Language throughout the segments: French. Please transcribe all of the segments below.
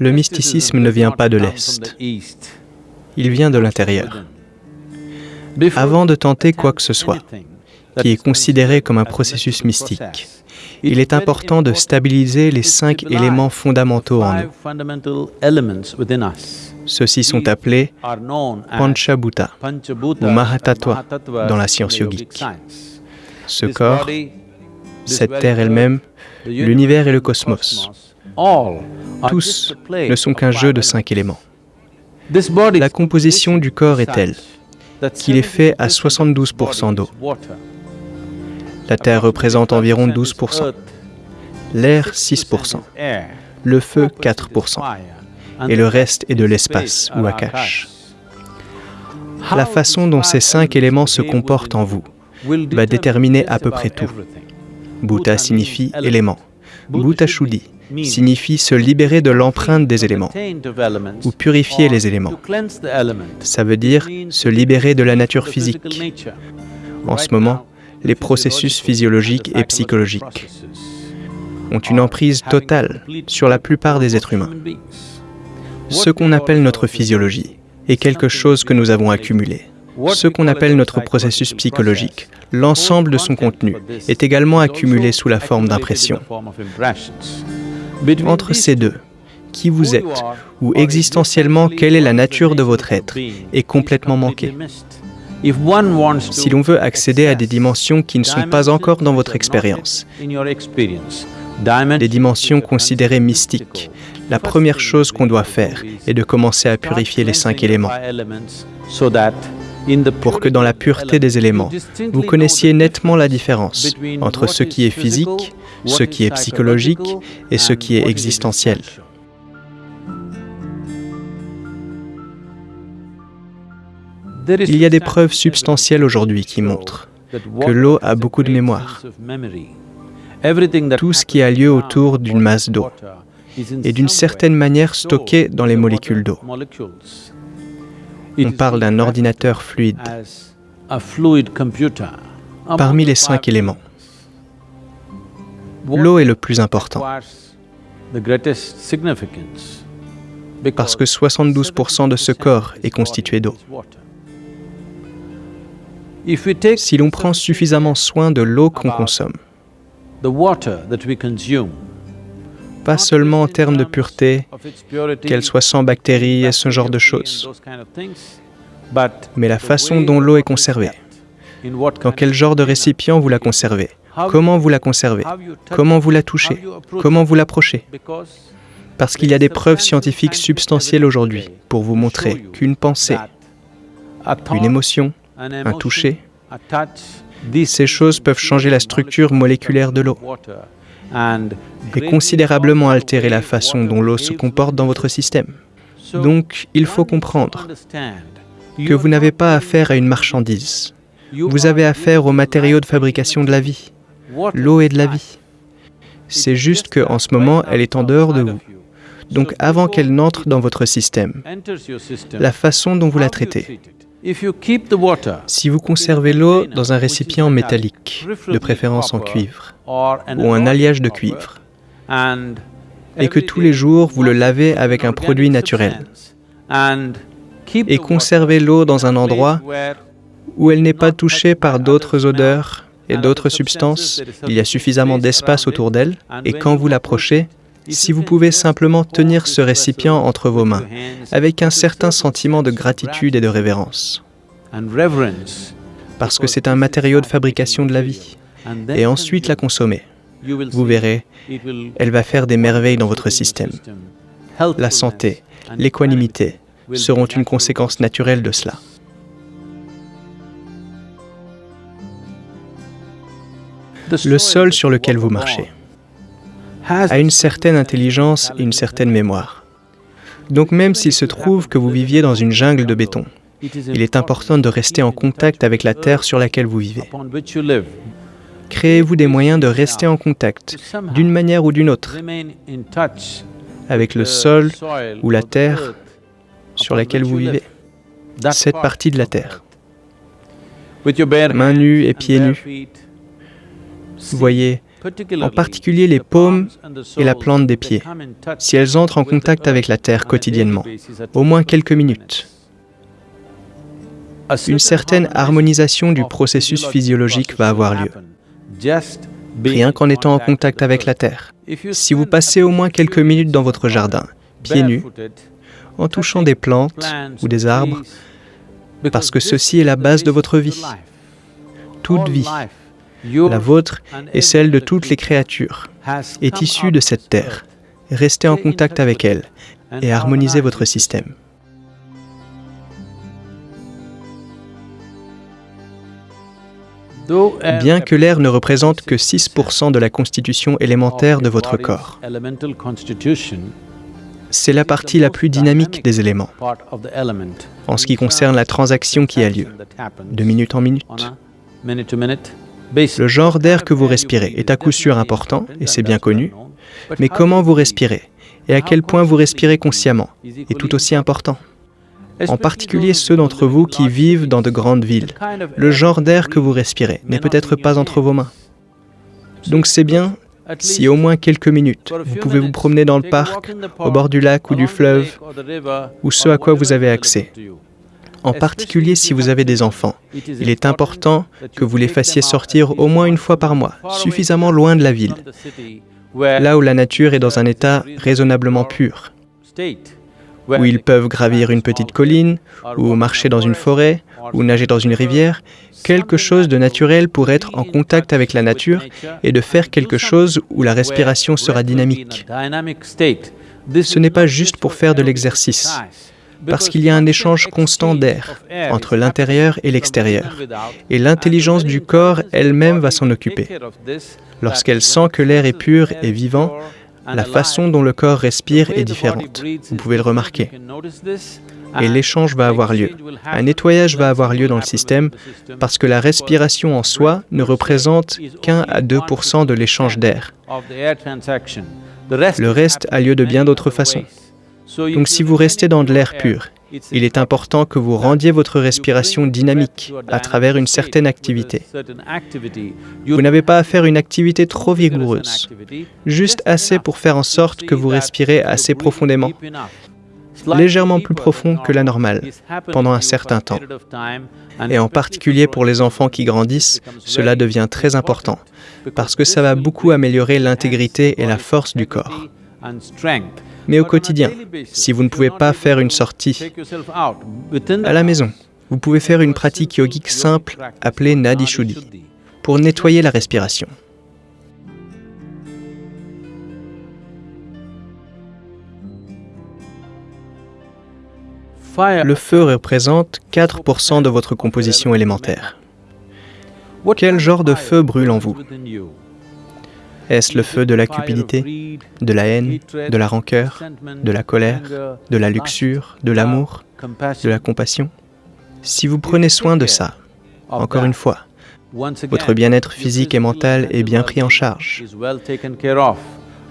Le mysticisme ne vient pas de l'Est, il vient de l'intérieur. Avant de tenter quoi que ce soit, qui est considéré comme un processus mystique, il est important de stabiliser les cinq éléments fondamentaux en nous. Ceux-ci sont appelés Panchabhuta ou Mahatattva dans la science yogique. Ce corps, cette terre elle-même, l'univers et le cosmos, tous ne sont qu'un jeu de cinq éléments. La composition du corps est telle qu'il est fait à 72% d'eau. La Terre représente environ 12%, l'air 6%, le feu 4%, et le reste est de l'espace ou akash. La façon dont ces cinq éléments se comportent en vous va déterminer à peu près tout. Bhuta signifie élément. Bhuta Shuddhi signifie se libérer de l'empreinte des éléments ou purifier les éléments. Ça veut dire se libérer de la nature physique. En ce moment, les processus physiologiques et psychologiques ont une emprise totale sur la plupart des êtres humains. Ce qu'on appelle notre physiologie est quelque chose que nous avons accumulé. Ce qu'on appelle notre processus psychologique, l'ensemble de son contenu, est également accumulé sous la forme d'impressions. Entre ces deux, qui vous êtes, ou existentiellement quelle est la nature de votre être, est complètement manqué. Si l'on veut accéder à des dimensions qui ne sont pas encore dans votre expérience, des dimensions considérées mystiques, la première chose qu'on doit faire est de commencer à purifier les cinq éléments. Pour que dans la pureté des éléments, vous connaissiez nettement la différence entre ce qui est physique, ce qui est psychologique et ce qui est existentiel. Il y a des preuves substantielles aujourd'hui qui montrent que l'eau a beaucoup de mémoire. Tout ce qui a lieu autour d'une masse d'eau est d'une certaine manière stocké dans les molécules d'eau. On parle d'un ordinateur fluide parmi les cinq éléments. L'eau est le plus important parce que 72% de ce corps est constitué d'eau. Si l'on prend suffisamment soin de l'eau qu'on consomme, pas seulement en termes de pureté, qu'elle soit sans bactéries et ce genre de choses, mais la façon dont l'eau est conservée. Dans quel genre de récipient vous la conservez? Comment vous la conservez? Comment vous la touchez? Comment vous l'approchez? Parce qu'il y a des preuves scientifiques substantielles aujourd'hui pour vous montrer qu'une pensée, une émotion, un toucher, ces choses peuvent changer la structure moléculaire de l'eau et considérablement altérer la façon dont l'eau se comporte dans votre système. Donc, il faut comprendre que vous n'avez pas affaire à une marchandise. Vous avez affaire aux matériaux de fabrication de la vie. L'eau est de la vie. C'est juste qu'en ce moment, elle est en dehors de vous. Donc avant qu'elle n'entre dans votre système, la façon dont vous la traitez. Si vous conservez l'eau dans un récipient métallique, de préférence en cuivre, ou un alliage de cuivre, et que tous les jours vous le lavez avec un produit naturel, et conservez l'eau dans un endroit où elle n'est pas touchée par d'autres odeurs et d'autres substances, il y a suffisamment d'espace autour d'elle, et quand vous l'approchez, si vous pouvez simplement tenir ce récipient entre vos mains, avec un certain sentiment de gratitude et de révérence, parce que c'est un matériau de fabrication de la vie, et ensuite la consommer, vous verrez, elle va faire des merveilles dans votre système. La santé, l'équanimité seront une conséquence naturelle de cela. Le sol sur lequel vous marchez a une certaine intelligence et une certaine mémoire. Donc même s'il se trouve que vous viviez dans une jungle de béton, il est important de rester en contact avec la terre sur laquelle vous vivez. Créez-vous des moyens de rester en contact, d'une manière ou d'une autre, avec le sol ou la terre sur laquelle vous vivez, cette partie de la terre. Mains nues et pieds nus. Voyez en particulier les paumes et la plante des pieds, si elles entrent en contact avec la terre quotidiennement, au moins quelques minutes. Une certaine harmonisation du processus physiologique va avoir lieu, rien qu'en étant en contact avec la terre. Si vous passez au moins quelques minutes dans votre jardin, pieds nus, en touchant des plantes ou des arbres, parce que ceci est la base de votre vie. Toute vie, la vôtre et celle de toutes les créatures, est issue de cette terre. Restez en contact avec elle et harmonisez votre système. Bien que l'air ne représente que 6% de la constitution élémentaire de votre corps, c'est la partie la plus dynamique des éléments, en ce qui concerne la transaction qui a lieu, de minute en minute. Le genre d'air que vous respirez est à coup sûr important, et c'est bien connu, mais comment vous respirez et à quel point vous respirez consciemment est tout aussi important. En particulier ceux d'entre vous qui vivent dans de grandes villes. Le genre d'air que vous respirez n'est peut-être pas entre vos mains. Donc c'est bien si au moins quelques minutes, vous pouvez vous promener dans le parc, au bord du lac ou du fleuve, ou ce à quoi vous avez accès en particulier si vous avez des enfants. Il est important que vous les fassiez sortir au moins une fois par mois, suffisamment loin de la ville, là où la nature est dans un état raisonnablement pur, où ils peuvent gravir une petite colline, ou marcher dans une forêt, ou nager dans une rivière, quelque chose de naturel pour être en contact avec la nature et de faire quelque chose où la respiration sera dynamique. Ce n'est pas juste pour faire de l'exercice parce qu'il y a un échange constant d'air entre l'intérieur et l'extérieur, et l'intelligence du corps elle-même va s'en occuper. Lorsqu'elle sent que l'air est pur et vivant, la façon dont le corps respire est différente. Vous pouvez le remarquer. Et l'échange va avoir lieu. Un nettoyage va avoir lieu dans le système parce que la respiration en soi ne représente qu'un à 2% de l'échange d'air. Le reste a lieu de bien d'autres façons. Donc si vous restez dans de l'air pur, il est important que vous rendiez votre respiration dynamique à travers une certaine activité. Vous n'avez pas à faire une activité trop vigoureuse, juste assez pour faire en sorte que vous respirez assez profondément, légèrement plus profond que la normale, pendant un certain temps. Et en particulier pour les enfants qui grandissent, cela devient très important, parce que ça va beaucoup améliorer l'intégrité et la force du corps mais au quotidien. Si vous ne pouvez pas faire une sortie à la maison, vous pouvez faire une pratique yogique simple appelée Nadi Shuddhi pour nettoyer la respiration. Le feu représente 4% de votre composition élémentaire. Quel genre de feu brûle en vous est-ce le feu de la cupidité, de la haine, de la rancœur, de la colère, de la luxure, de l'amour, de la compassion? Si vous prenez soin de ça, encore une fois, votre bien-être physique et mental est bien pris en charge.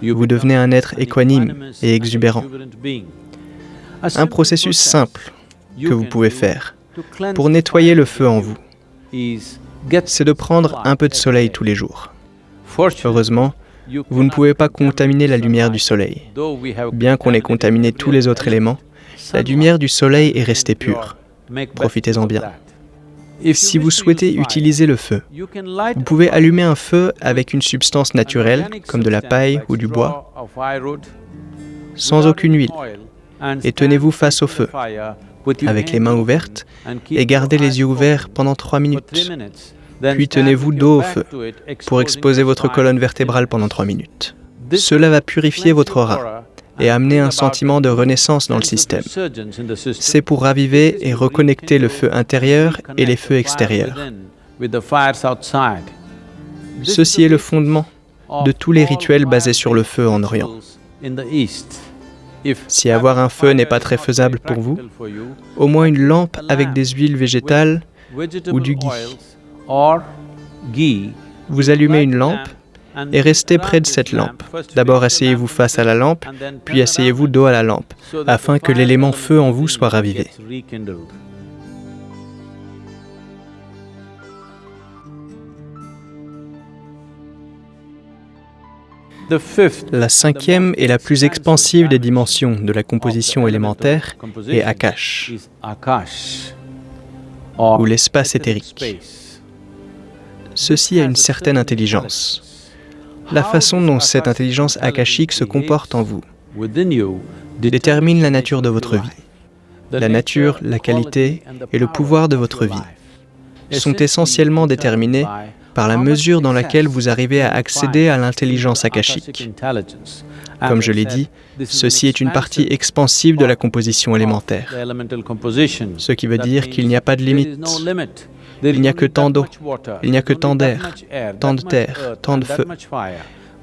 Vous devenez un être équanime et exubérant. Un processus simple que vous pouvez faire pour nettoyer le feu en vous, c'est de prendre un peu de soleil tous les jours. Heureusement, vous ne pouvez pas contaminer la lumière du soleil. Bien qu'on ait contaminé tous les autres éléments, la lumière du soleil est restée pure. Profitez-en bien. Si vous souhaitez utiliser le feu, vous pouvez allumer un feu avec une substance naturelle, comme de la paille ou du bois, sans aucune huile, et tenez-vous face au feu, avec les mains ouvertes, et gardez les yeux ouverts pendant trois minutes. Puis tenez-vous dos au feu pour exposer votre colonne vertébrale pendant trois minutes. Cela va purifier votre aura et amener un sentiment de renaissance dans le système. C'est pour raviver et reconnecter le feu intérieur et les feux extérieurs. Ceci est le fondement de tous les rituels basés sur le feu en Orient. Si avoir un feu n'est pas très faisable pour vous, au moins une lampe avec des huiles végétales ou du ghee vous allumez une lampe et restez près de cette lampe. D'abord asseyez-vous face à la lampe, puis asseyez-vous dos à la lampe, afin que l'élément feu en vous soit ravivé. La cinquième et la plus expansive des dimensions de la composition élémentaire est Akash, ou l'espace éthérique. Ceci a une certaine intelligence. La façon dont cette intelligence akashique se comporte en vous détermine la nature de votre vie. La nature, la qualité et le pouvoir de votre vie sont essentiellement déterminés par la mesure dans laquelle vous arrivez à accéder à l'intelligence akashique. Comme je l'ai dit, ceci est une partie expansive de la composition élémentaire, ce qui veut dire qu'il n'y a pas de limite. Il n'y a que tant d'eau, il n'y a que tant d'air, tant de terre, tant de feu.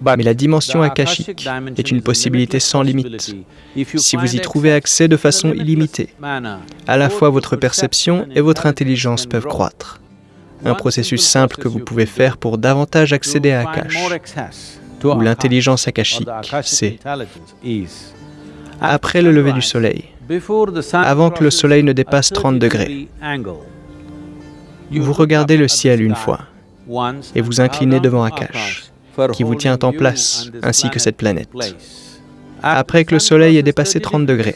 Mais la dimension akashique est une possibilité sans limite. Si vous y trouvez accès de façon illimitée, à la fois votre perception et votre intelligence peuvent croître. Un processus simple que vous pouvez faire pour davantage accéder à Akash, ou l'intelligence akashique, c'est après le lever du soleil, avant que le soleil ne dépasse 30 degrés, vous regardez le ciel une fois et vous inclinez devant Akash, qui vous tient en place, ainsi que cette planète. Après que le soleil ait dépassé 30 degrés,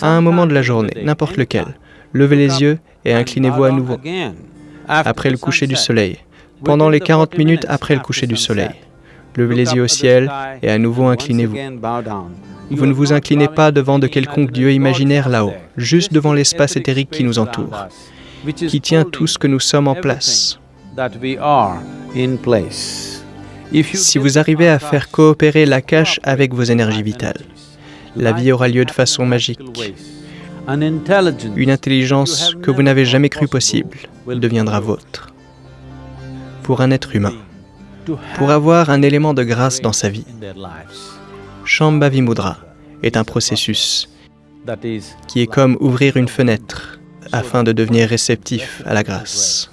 à un moment de la journée, n'importe lequel, levez les yeux et inclinez-vous à nouveau après le coucher du soleil, pendant les 40 minutes après le coucher du soleil. Levez les yeux au ciel et à nouveau inclinez-vous. Vous ne vous inclinez pas devant de quelconque Dieu imaginaire là-haut, juste devant l'espace éthérique qui nous entoure, qui tient tout ce que nous sommes en place. Si vous arrivez à faire coopérer la cache avec vos énergies vitales, la vie aura lieu de façon magique. Une intelligence que vous n'avez jamais cru possible deviendra vôtre. Pour un être humain, pour avoir un élément de grâce dans sa vie, Shambhavi Mudra est un processus qui est comme ouvrir une fenêtre afin de devenir réceptif à la grâce.